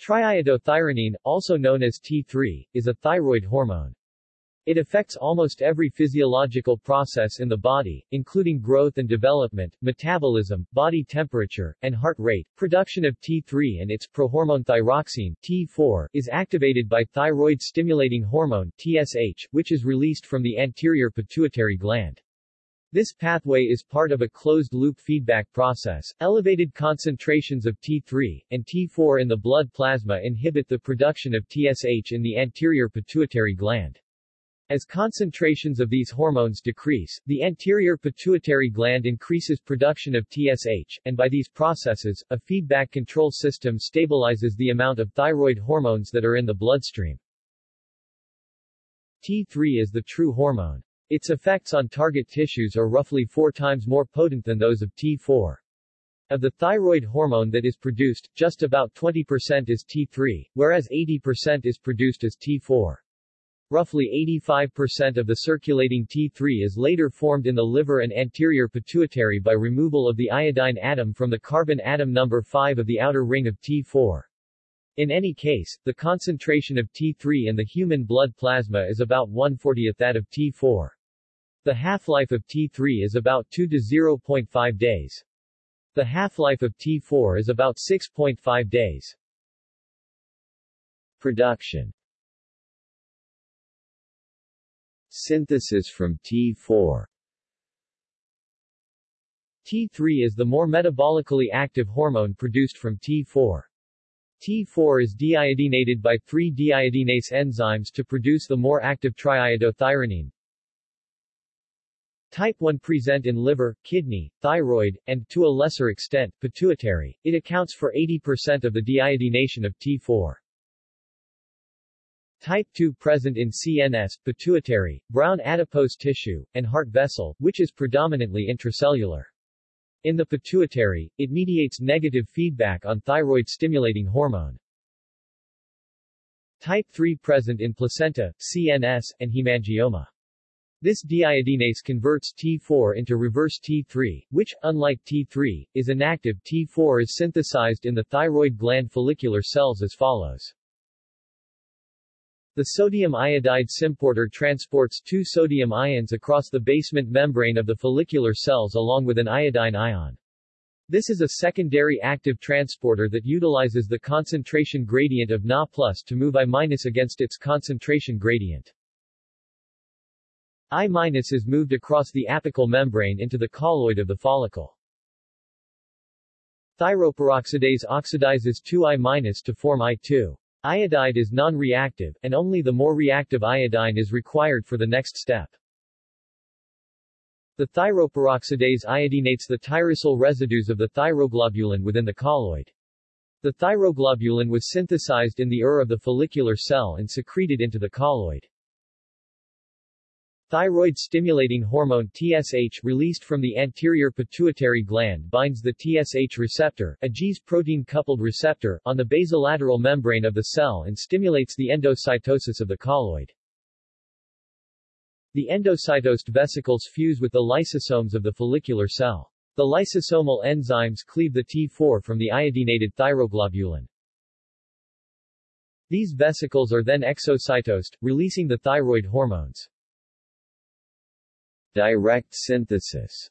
Triiodothyronine, also known as T3, is a thyroid hormone. It affects almost every physiological process in the body, including growth and development, metabolism, body temperature, and heart rate. Production of T3 and its prohormone thyroxine T4 is activated by thyroid-stimulating hormone TSH, which is released from the anterior pituitary gland. This pathway is part of a closed-loop feedback process. Elevated concentrations of T3 and T4 in the blood plasma inhibit the production of TSH in the anterior pituitary gland. As concentrations of these hormones decrease, the anterior pituitary gland increases production of TSH, and by these processes, a feedback control system stabilizes the amount of thyroid hormones that are in the bloodstream. T3 is the true hormone. Its effects on target tissues are roughly four times more potent than those of T4. Of the thyroid hormone that is produced, just about 20% is T3, whereas 80% is produced as T4. Roughly 85% of the circulating T3 is later formed in the liver and anterior pituitary by removal of the iodine atom from the carbon atom number 5 of the outer ring of T4. In any case, the concentration of T3 in the human blood plasma is about 1/40th that of T4. The half-life of T3 is about 2 to 0.5 days. The half-life of T4 is about 6.5 days. Production Synthesis from T4 T3 is the more metabolically active hormone produced from T4. T4 is deiodinated by 3-deiodinase enzymes to produce the more active triiodothyronine, Type 1 present in liver, kidney, thyroid, and, to a lesser extent, pituitary. It accounts for 80% of the deiodination of T4. Type 2 present in CNS, pituitary, brown adipose tissue, and heart vessel, which is predominantly intracellular. In the pituitary, it mediates negative feedback on thyroid-stimulating hormone. Type 3 present in placenta, CNS, and hemangioma. This deiodinase converts T4 into reverse T3, which, unlike T3, is inactive. T4 is synthesized in the thyroid gland follicular cells as follows. The sodium iodide symporter transports two sodium ions across the basement membrane of the follicular cells along with an iodine ion. This is a secondary active transporter that utilizes the concentration gradient of Na plus to move I against its concentration gradient. I- is moved across the apical membrane into the colloid of the follicle. Thyroperoxidase oxidizes 2I- to form I2. Iodide is non-reactive, and only the more reactive iodine is required for the next step. The thyroperoxidase iodinates the tyrosyl residues of the thyroglobulin within the colloid. The thyroglobulin was synthesized in the ur of the follicular cell and secreted into the colloid. Thyroid-stimulating hormone TSH released from the anterior pituitary gland binds the TSH receptor, a Gs protein-coupled receptor, on the basolateral membrane of the cell and stimulates the endocytosis of the colloid. The endocytosed vesicles fuse with the lysosomes of the follicular cell. The lysosomal enzymes cleave the T4 from the iodinated thyroglobulin. These vesicles are then exocytosed, releasing the thyroid hormones. Direct synthesis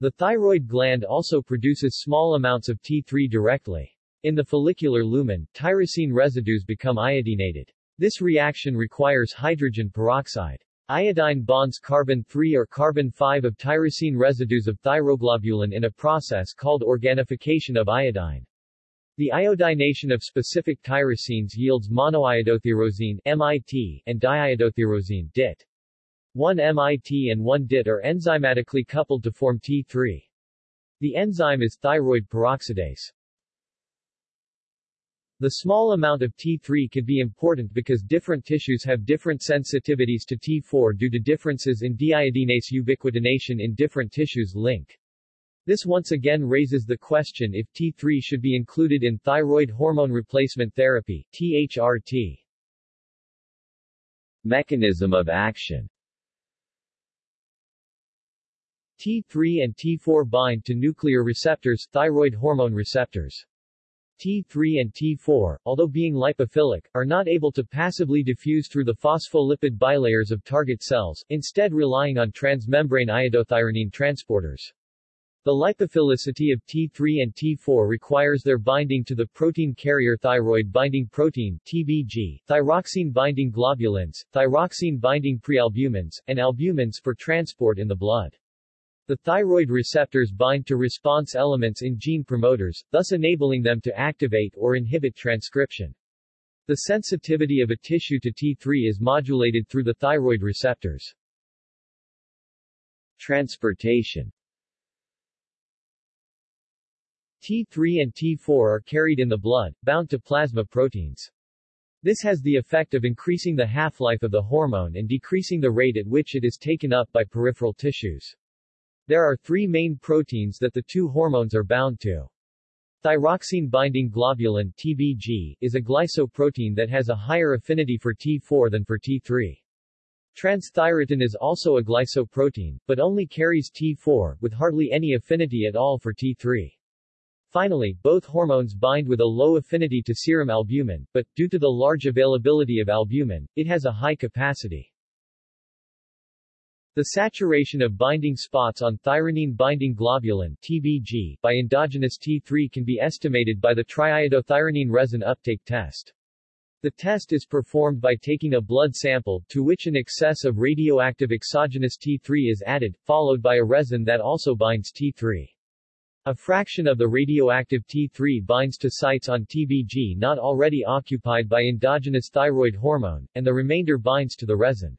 The thyroid gland also produces small amounts of T3 directly. In the follicular lumen, tyrosine residues become iodinated. This reaction requires hydrogen peroxide. Iodine bonds carbon-3 or carbon-5 of tyrosine residues of thyroglobulin in a process called organification of iodine. The iodination of specific tyrosines yields monoiodotyrosine MIT, and diiodotyrosine DIT. One MIT and one DIT are enzymatically coupled to form T3. The enzyme is thyroid peroxidase. The small amount of T3 could be important because different tissues have different sensitivities to T4 due to differences in deiodinase ubiquitination in different tissues link. This once again raises the question if T3 should be included in thyroid hormone replacement therapy THRT. Mechanism of action T3 and T4 bind to nuclear receptors, thyroid hormone receptors. T3 and T4, although being lipophilic, are not able to passively diffuse through the phospholipid bilayers of target cells, instead relying on transmembrane iodothyronine transporters. The lipophilicity of T3 and T4 requires their binding to the protein carrier thyroid binding protein TBG, thyroxine binding globulins, thyroxine binding prealbumins, and albumins for transport in the blood. The thyroid receptors bind to response elements in gene promoters, thus enabling them to activate or inhibit transcription. The sensitivity of a tissue to T3 is modulated through the thyroid receptors. Transportation T3 and T4 are carried in the blood, bound to plasma proteins. This has the effect of increasing the half-life of the hormone and decreasing the rate at which it is taken up by peripheral tissues. There are three main proteins that the two hormones are bound to. Thyroxine-binding globulin TBG, is a glycoprotein that has a higher affinity for T4 than for T3. Transthyretin is also a glycoprotein, but only carries T4, with hardly any affinity at all for T3. Finally, both hormones bind with a low affinity to serum albumin, but, due to the large availability of albumin, it has a high capacity. The saturation of binding spots on thyroxine-binding globulin TBG by endogenous T3 can be estimated by the triiodothyronine resin uptake test. The test is performed by taking a blood sample, to which an excess of radioactive exogenous T3 is added, followed by a resin that also binds T3. A fraction of the radioactive T3 binds to sites on TBG not already occupied by endogenous thyroid hormone, and the remainder binds to the resin.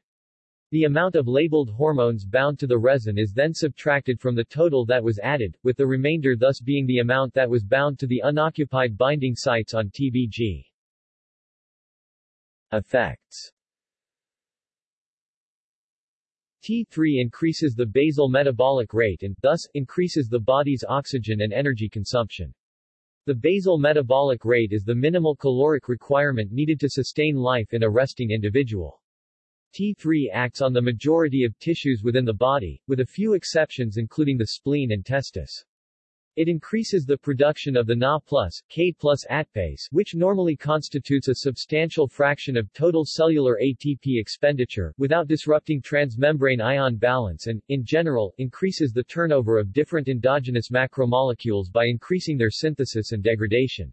The amount of labeled hormones bound to the resin is then subtracted from the total that was added, with the remainder thus being the amount that was bound to the unoccupied binding sites on TBG. Effects T3 increases the basal metabolic rate and, thus, increases the body's oxygen and energy consumption. The basal metabolic rate is the minimal caloric requirement needed to sustain life in a resting individual. T3 acts on the majority of tissues within the body, with a few exceptions including the spleen and testis. It increases the production of the Na K ATPase, which normally constitutes a substantial fraction of total cellular ATP expenditure, without disrupting transmembrane ion balance and, in general, increases the turnover of different endogenous macromolecules by increasing their synthesis and degradation.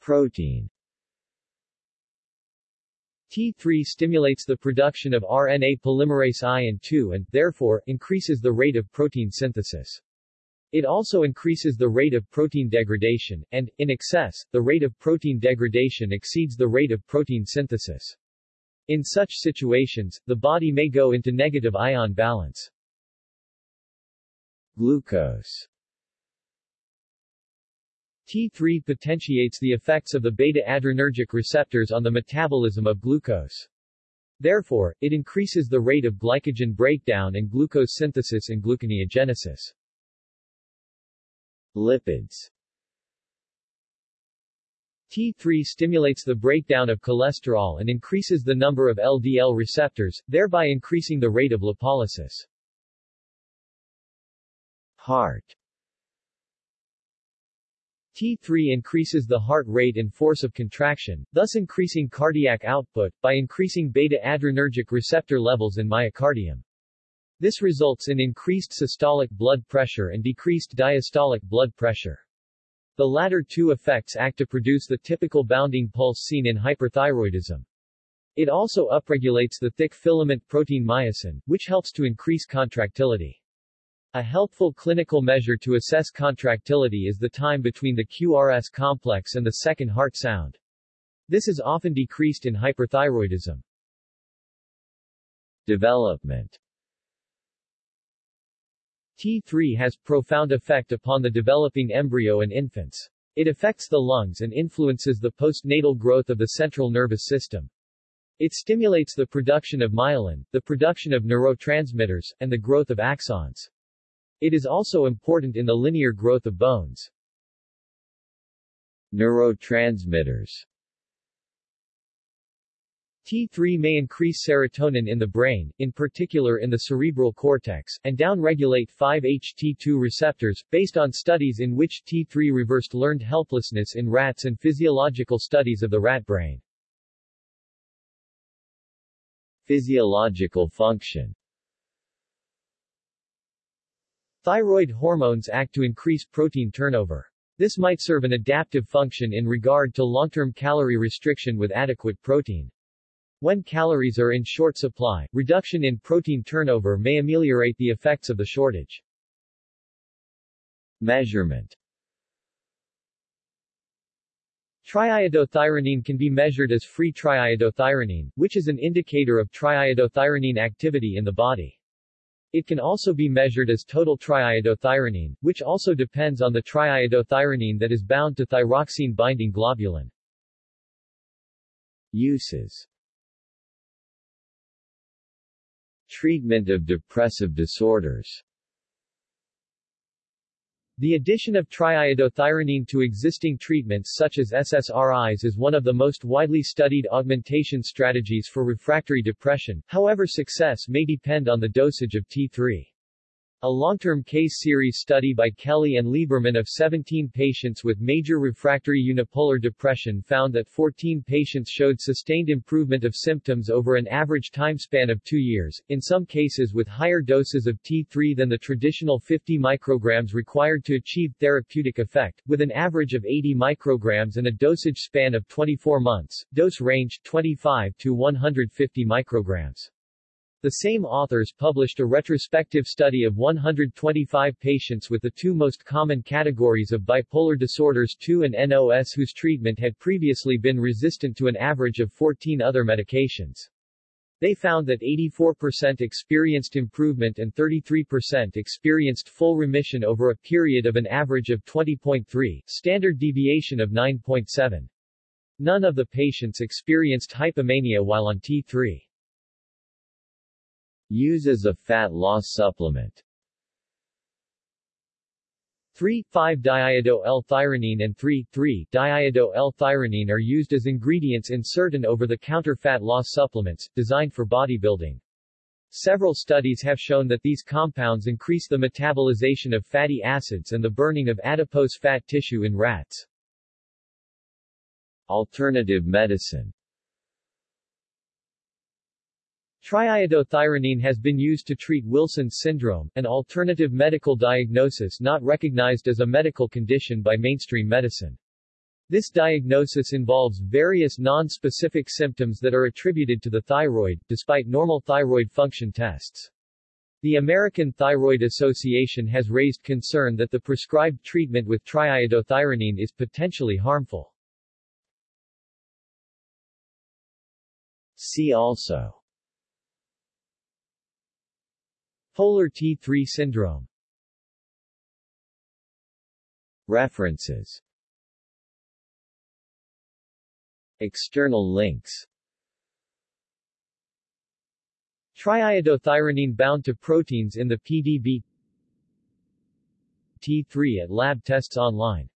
Protein T3 stimulates the production of RNA polymerase I and II and, therefore, increases the rate of protein synthesis. It also increases the rate of protein degradation, and, in excess, the rate of protein degradation exceeds the rate of protein synthesis. In such situations, the body may go into negative ion balance. Glucose T3 potentiates the effects of the beta-adrenergic receptors on the metabolism of glucose. Therefore, it increases the rate of glycogen breakdown and glucose synthesis and gluconeogenesis. Lipids T3 stimulates the breakdown of cholesterol and increases the number of LDL receptors, thereby increasing the rate of lipolysis. Heart T3 increases the heart rate and force of contraction, thus increasing cardiac output, by increasing beta-adrenergic receptor levels in myocardium. This results in increased systolic blood pressure and decreased diastolic blood pressure. The latter two effects act to produce the typical bounding pulse seen in hyperthyroidism. It also upregulates the thick filament protein myosin, which helps to increase contractility. A helpful clinical measure to assess contractility is the time between the QRS complex and the second heart sound. This is often decreased in hyperthyroidism. Development T3 has profound effect upon the developing embryo and infants. It affects the lungs and influences the postnatal growth of the central nervous system. It stimulates the production of myelin, the production of neurotransmitters, and the growth of axons. It is also important in the linear growth of bones. Neurotransmitters T3 may increase serotonin in the brain, in particular in the cerebral cortex, and downregulate 5-HT2 receptors, based on studies in which T3 reversed learned helplessness in rats and physiological studies of the rat brain. Physiological function Thyroid hormones act to increase protein turnover. This might serve an adaptive function in regard to long-term calorie restriction with adequate protein. When calories are in short supply, reduction in protein turnover may ameliorate the effects of the shortage. Measurement Triiodothyronine can be measured as free triiodothyronine, which is an indicator of triiodothyronine activity in the body. It can also be measured as total triiodothyronine, which also depends on the triiodothyronine that is bound to thyroxine-binding globulin. Uses Treatment of depressive disorders the addition of triiodothyronine to existing treatments such as SSRIs is one of the most widely studied augmentation strategies for refractory depression, however success may depend on the dosage of T3. A long-term case series study by Kelly and Lieberman of 17 patients with major refractory unipolar depression found that 14 patients showed sustained improvement of symptoms over an average time span of two years, in some cases with higher doses of T3 than the traditional 50 micrograms required to achieve therapeutic effect, with an average of 80 micrograms and a dosage span of 24 months, dose range 25 to 150 micrograms. The same authors published a retrospective study of 125 patients with the two most common categories of bipolar disorders 2 and NOS whose treatment had previously been resistant to an average of 14 other medications. They found that 84% experienced improvement and 33% experienced full remission over a period of an average of 20.3, standard deviation of 9.7. None of the patients experienced hypomania while on T3. Use as a fat loss supplement 3,5-diiodo-L-thyronine and 3,3-diiodo-L-thyronine are used as ingredients in certain over-the-counter fat loss supplements, designed for bodybuilding. Several studies have shown that these compounds increase the metabolization of fatty acids and the burning of adipose fat tissue in rats. Alternative medicine Triiodothyronine has been used to treat Wilson's syndrome, an alternative medical diagnosis not recognized as a medical condition by mainstream medicine. This diagnosis involves various non-specific symptoms that are attributed to the thyroid, despite normal thyroid function tests. The American Thyroid Association has raised concern that the prescribed treatment with triiodothyronine is potentially harmful. See also Polar T3 syndrome. References. External links. Triiodothyronine bound to proteins in the PDB T3 at lab tests online